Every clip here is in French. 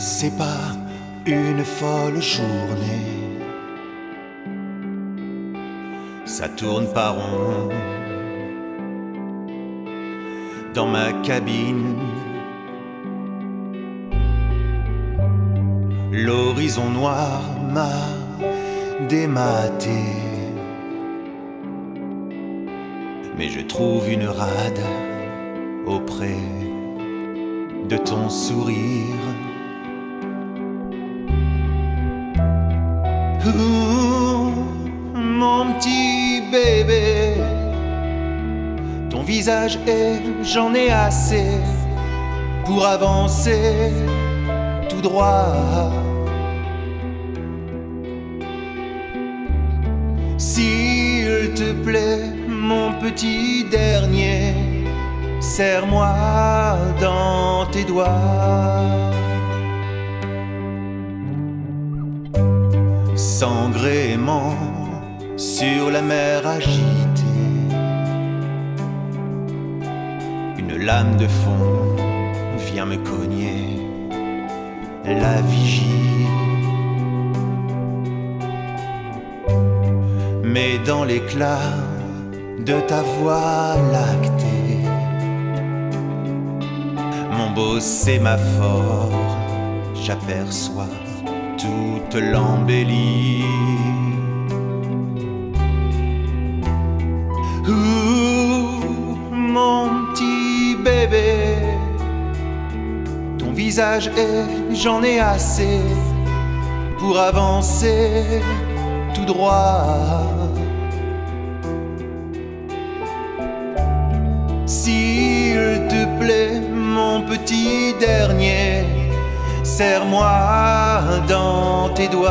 c'est pas une folle journée. Ça tourne par rond dans ma cabine. L'horizon noir m'a dématé. Mais je trouve une rade auprès de ton sourire. Mon petit bébé, ton visage est, j'en ai assez pour avancer tout droit. S'il te plaît, mon petit dernier, serre-moi dans tes doigts. Sans gréement sur la mer agitée, une lame de fond vient me cogner la vigie. Mais dans l'éclat de ta voix lactée, mon beau sémaphore, j'aperçois toute l'embellie. Ouh, mon petit bébé, ton visage est, j'en ai assez pour avancer tout droit. S'il te plaît, mon petit dernier, serre-moi dans tes doigts.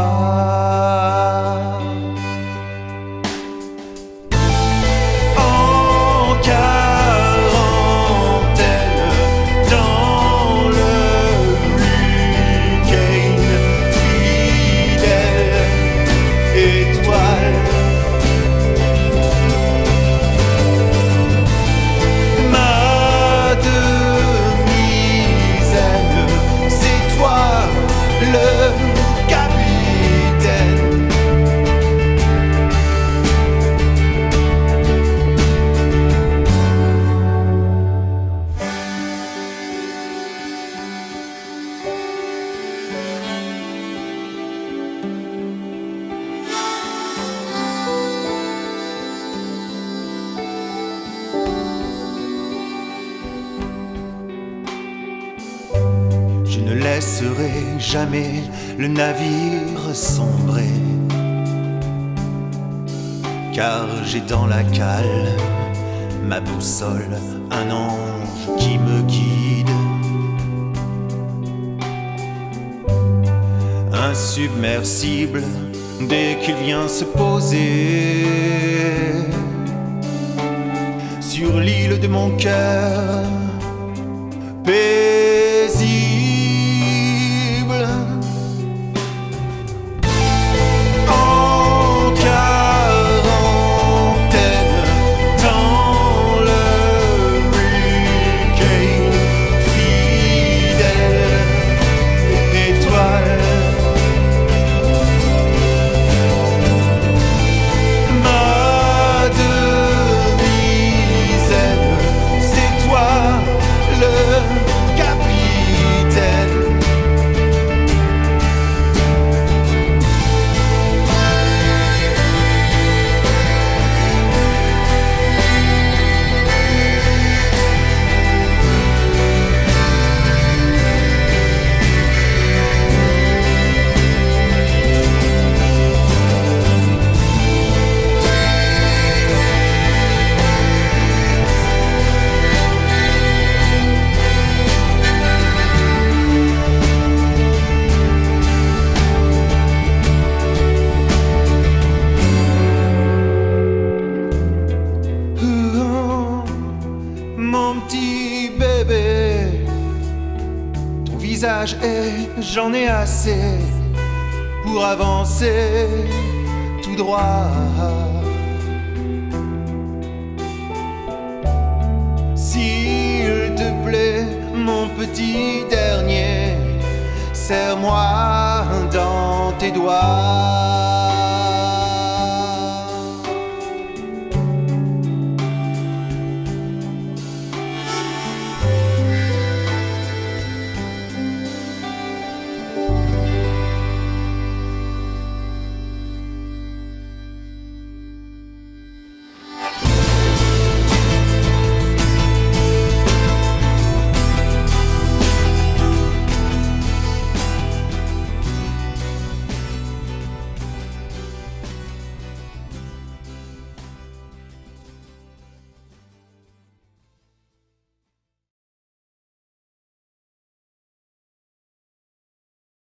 Laisserai jamais le navire sombrer. Car j'ai dans la cale ma boussole, un ange qui me guide. Insubmersible dès qu'il vient se poser sur l'île de mon cœur est, j'en ai assez pour avancer tout droit. S'il te plaît, mon petit dernier, serre-moi dans tes doigts.